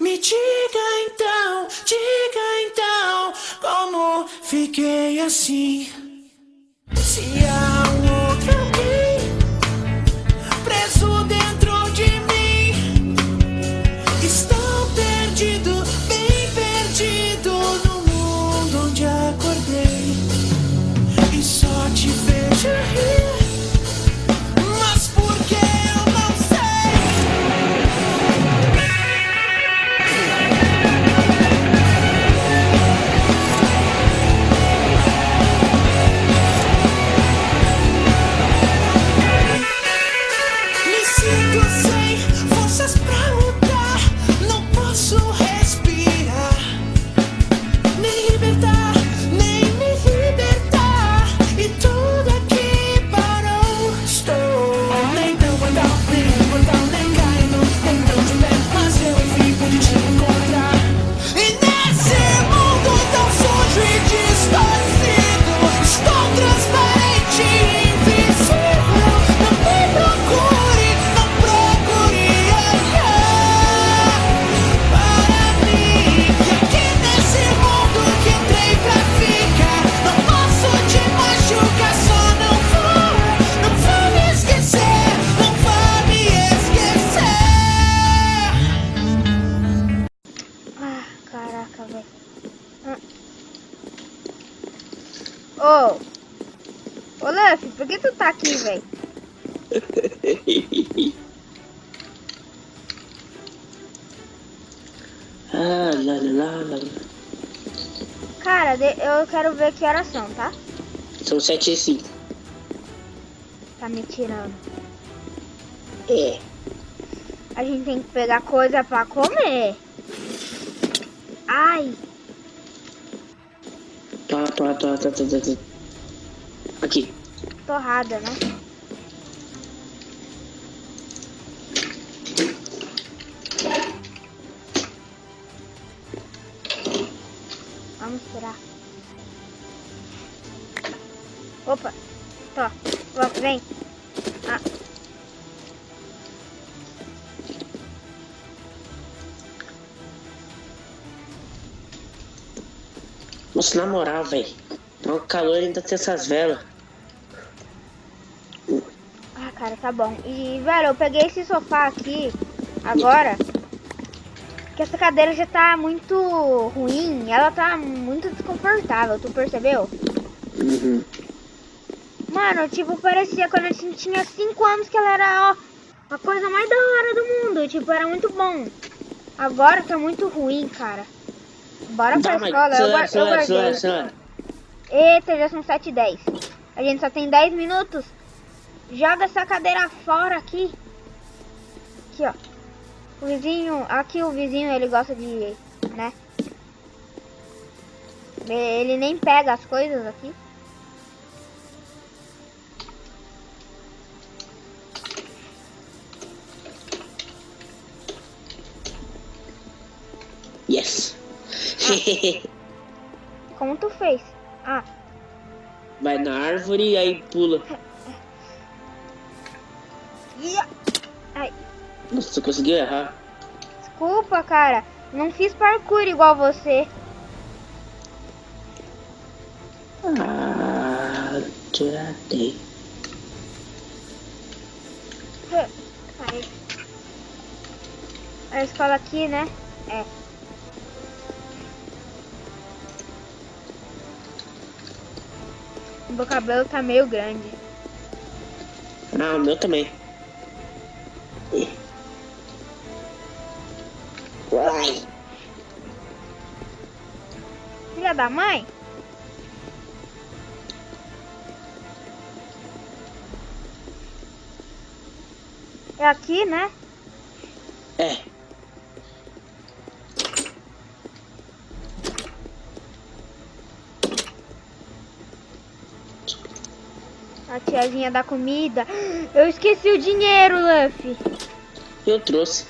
Me diga então, diga então, como fiquei assim. Se há Ô! Ô, Luffy, por que tu tá aqui, velho? ah, lá, lá, lá. Cara, eu quero ver que horas são, tá? São sete e cinco. Tá me tirando. É. A gente tem que pegar coisa pra comer. Ai, Tá, tá, tá, tá, tá, tá, tá. Aqui. torrada, né? Vamos tirar. Opa. Vamos, vem. Ah. Nossa, na moral, velho. Tá um calor ainda tem essas velas. Tá bom. E, velho, eu peguei esse sofá aqui agora. Que essa cadeira já tá muito ruim. Ela tá muito desconfortável, tu percebeu? Uhum. Mano, tipo, parecia quando a gente tinha 5 anos que ela era, ó, a coisa mais da hora do mundo. Tipo, era muito bom. Agora tá muito ruim, cara. Bora pra escola, eu, guar- eu acelera, guardei. Eita, já são 7 e 10. A gente só tem 10 minutos. Joga essa cadeira fora aqui. Aqui, ó. O vizinho, aqui o vizinho, ele gosta de, né? Ele nem pega as coisas aqui. Yes. Como tu fez? Ah, Vai na árvore e aí pula. ia. Ai, Nossa, você conseguiu errar. desculpa, cara. Não fiz parkour igual você. Ah, tiratei. Aí. A escola aqui, né? É. O meu cabelo tá meio grande. Ah, o meu também. Da mãe? É aqui, né? É. A tiazinha da comida. Eu esqueci o dinheiro, Luffy. Eu trouxe.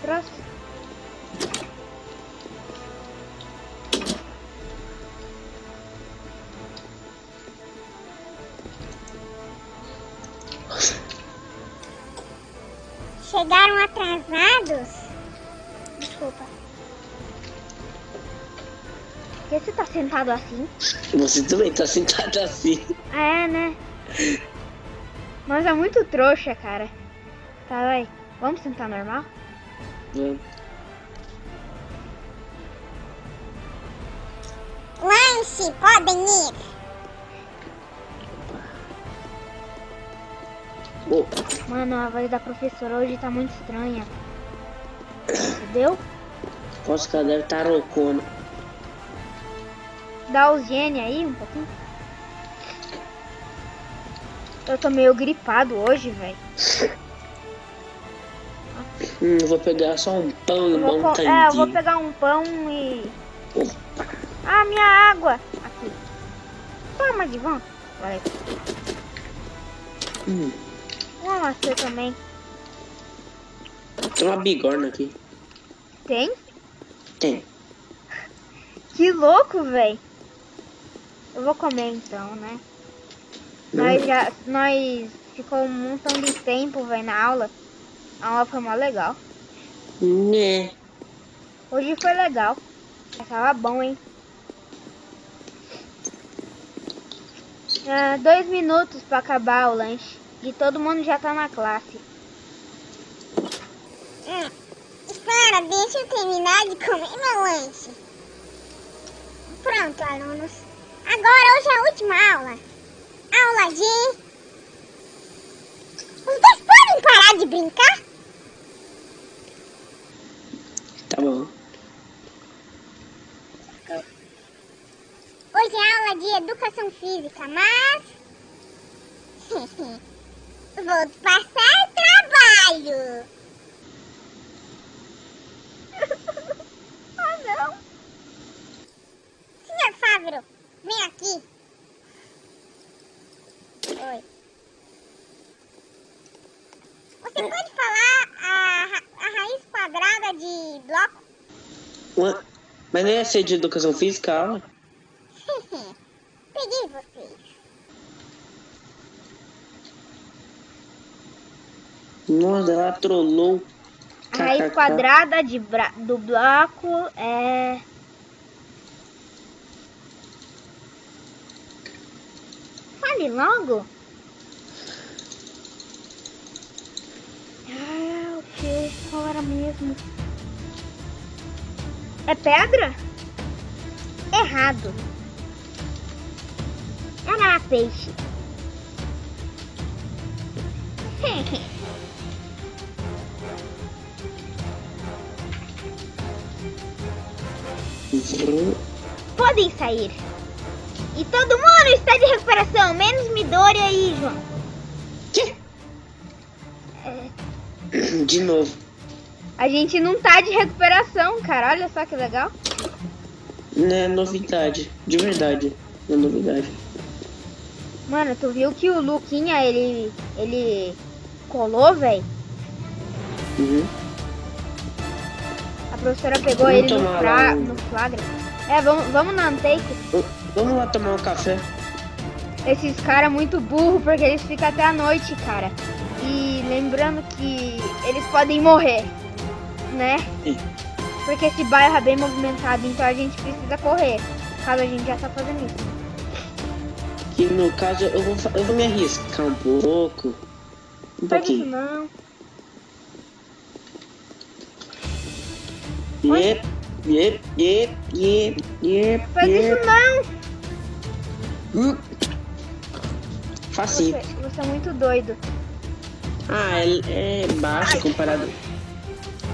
Trouxe. Chegaram atrasados? Desculpa. Por que você tá sentado assim? Você também tá sentado assim. É, né? Mas é muito trouxa, cara. Tá, vai. Vamos sentar normal? Vamos. Lanche, podem ir. Ô, Mano, a voz da professora hoje tá muito estranha. Entendeu? posso que ela deve estar loucona. Dá os gene aí um pouquinho. Eu tô meio gripado hoje, velho. Hum, vou pegar só um pão e um montadinho. É, eu vou pegar um pão e. Opa. Ah, minha água! Aqui. Toma, Divão. Valeu. Hum, Uma maçã também. tem uma bigorna aqui. Tem? Tem. Que louco, velho. Eu vou comer então, né? Não. Nós já. Nós ficou um montão de tempo, velho, na aula. A aula foi mó legal. Né. Hoje foi legal. Mas Tava bom, hein? Ah, dois minutos pra acabar o lanche. E todo mundo já tá na classe. Hum. Espera, deixa eu terminar de comer meu lanche. Pronto, alunos. Agora hoje é a última aula. Aula de... Os dois podem parar de brincar? Tá bom. Hoje é aula de educação física, mas... Vou passar trabalho. Ah, não. Senhor Fávero, vem aqui. Oi. Você pode falar a, ra- a raiz quadrada de bloco? Ué, Mas não ia ser de educação física aula? Peguei vocês. Nossa, ela trollou. A raiz quadrada de bra- do bloco é. Fale logo. Ah, o que? Qual era mesmo? É pedra? Errado. Era peixe. Podem sair. E todo mundo está de recuperação, menos Midori aí, João. Quê? De novo. A gente não tá de recuperação, cara. Olha só que legal. Não é novidade. De verdade. Não é novidade. Mano, tu viu que o Luquinha, ele. ele colou, velho? Uhum. A professora pegou Vamos ele no, fra... no flagra. É, vamos, vamos na. V- Vamos lá tomar um café. Esses caras muito burro porque eles ficam até a noite, cara. E lembrando que eles podem morrer, né? Sim. Porque esse bairro é bem movimentado, então a gente precisa correr. Caso a gente já tá fazendo isso. Que no caso eu vou, eu vou me arriscar um pouco. Um Faz isso pouquinho. não. Yep, yep, yep, yep, yep, Faz isso não. Hum. Facinho. Você, você é muito doido. Ah, é, é baixo comparado.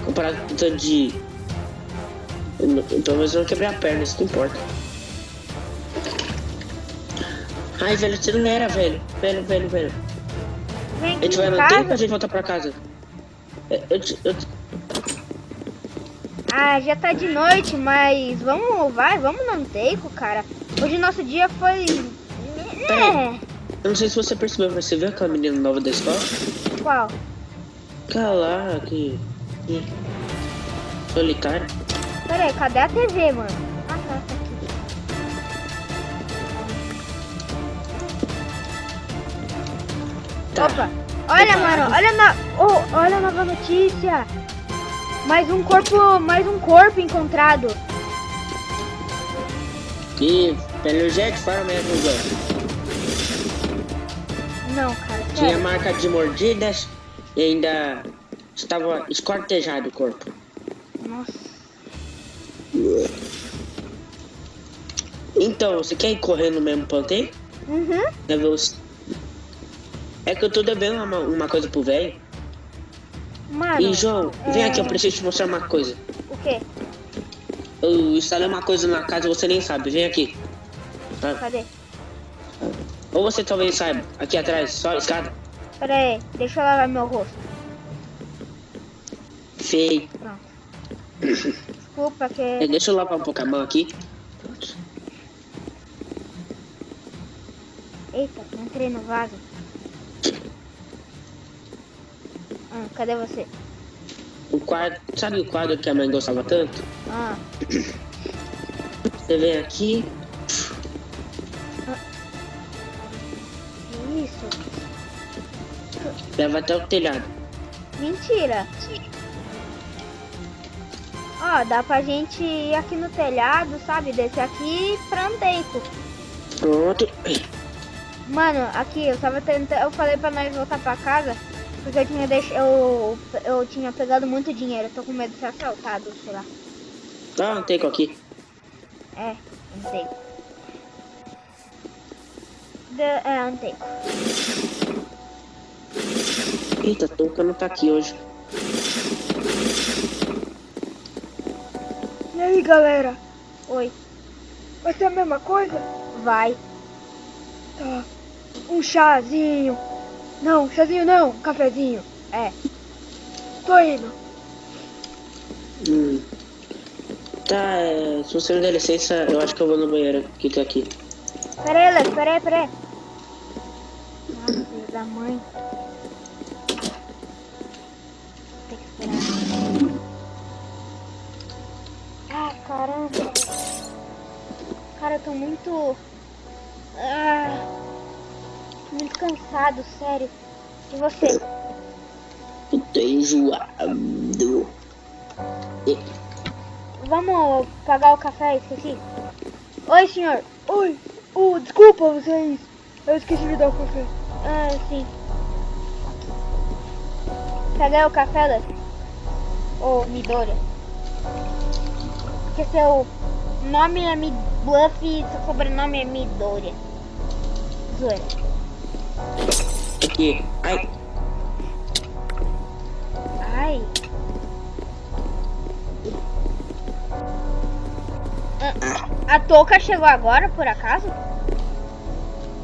Comparado com o tanto de. eu Pelo menos eu não quebrei a perna, isso não importa. Ai, velho, você não era, velho. Velho, velho, velho. Vem A gente vai manter pra casa. gente voltar pra casa. É, Eu, eu, te- Ah, já tá de noite, mas vamos, vai, vamos no Anteico, cara. Hoje nosso dia foi. É. eu não sei se você percebeu, mas você viu aquela menina nova da escola? Qual? Lá, que. que- Solitária. Pera aí, cadê a TV, mano? Ah, tá, tá aqui. Tá. Opa, olha, mano, olha na, oh, olha a nova notícia. Mais um corpo, mais um corpo encontrado. E pelo jeito foram mesmo os. Não, cara, Tinha sério. marca de mordidas e ainda estava escortejado o corpo. Nossa. Então, você quer ir correndo no mesmo ponteio? Uhum. É. É que eu tô devendo uma, uma coisa pro velho. Mano. E João, vem é- aqui, eu preciso te mostrar uma coisa. O quê? Eu instalei uma coisa na casa e você nem sabe. Vem aqui. Tá? Cadê? Ou você talvez saiba. Aqui atrás, só a escada. Pera aí, deixa eu lavar meu rosto. Feio. Pronto. Desculpa É, que. deixa eu lavar um pouco a mão aqui. Eita, entrei no vaso. Ah, cadê você? O quadro. Sabe o quadro que a mãe gostava tanto? Ah, Você vem aqui. isso? Leva até o telhado. Mentira. Ó, dá pra gente ir aqui no telhado, sabe? Descer aqui pra Andeico. Pronto. Mano, aqui, eu tava tentando. Eu falei pra nós voltar pra casa. Porque eu tinha deix... eu, eu tinha pegado muito dinheiro. Eu tô com medo de ser assaltado, sei lá. Ah, não tem aqui. É, Andeico. De... É, Andeico. Eita, a touca não tá aqui hoje. E aí, galera? Oi, Vai ser a mesma coisa? vai. Tá. Um chazinho. Não, chazinho não, cafezinho. É. Tô indo. Hum. Tá, é, se você me der licença, eu acho que eu vou no banheiro que tá aqui. Pera aí, Lex, pera aí, pera aí. Nossa, filho da mãe. Tem que esperar. Ah, caramba. Cara, eu tô muito... Ah, muito cansado, sério. E você? Eu tô enjoado. Vamos pagar o café, esqueci. Oi, senhor. Oi. Oh, desculpa vocês. Eu esqueci de dar o café. Ah, sim. Peguei o café, Lex? Ô, Midori. Porque seu nome é Midbluff e seu sobrenome é Midori. Zoeira. Aqui. Ai, Ai. Ah, A touca chegou agora, por acaso?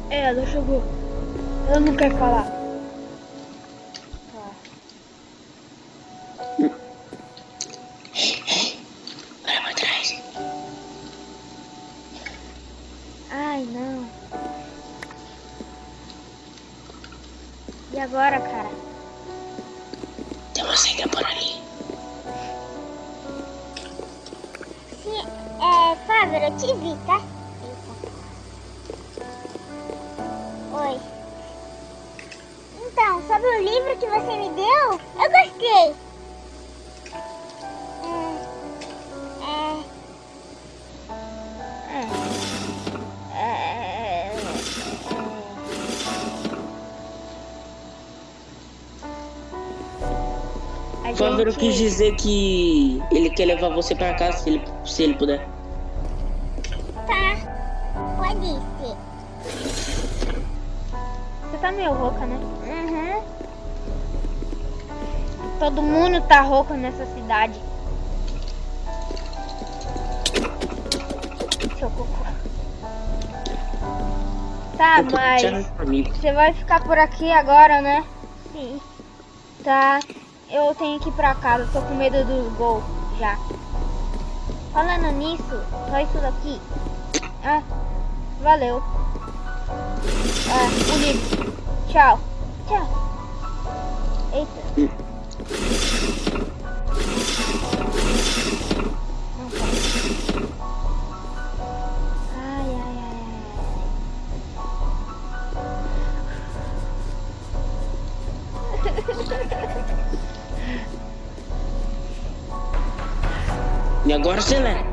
É, ela chegou. Ela não quer falar. E agora, cara? Tem uma saída por ali. Se, é, Fábio, eu te vi, tá? Oi. Então, sobre o livro que você me deu, eu gostei. Gente- quis dizer que ele quer levar você pra casa se ele, se ele puder. tá. Pode ser. Você tá meio rouca, né? Uhum. Todo mundo tá rouco nessa cidade. Seu cocô. Tá, mas você vai ficar por aqui agora, né? Sim. Tá. Eu tenho que ir pra casa, tô com medo dos gols já. Falando nisso, só isso daqui. Ah, valeu. Ah, o livro. Tchau. Tchau. Eita. E agora, Celé?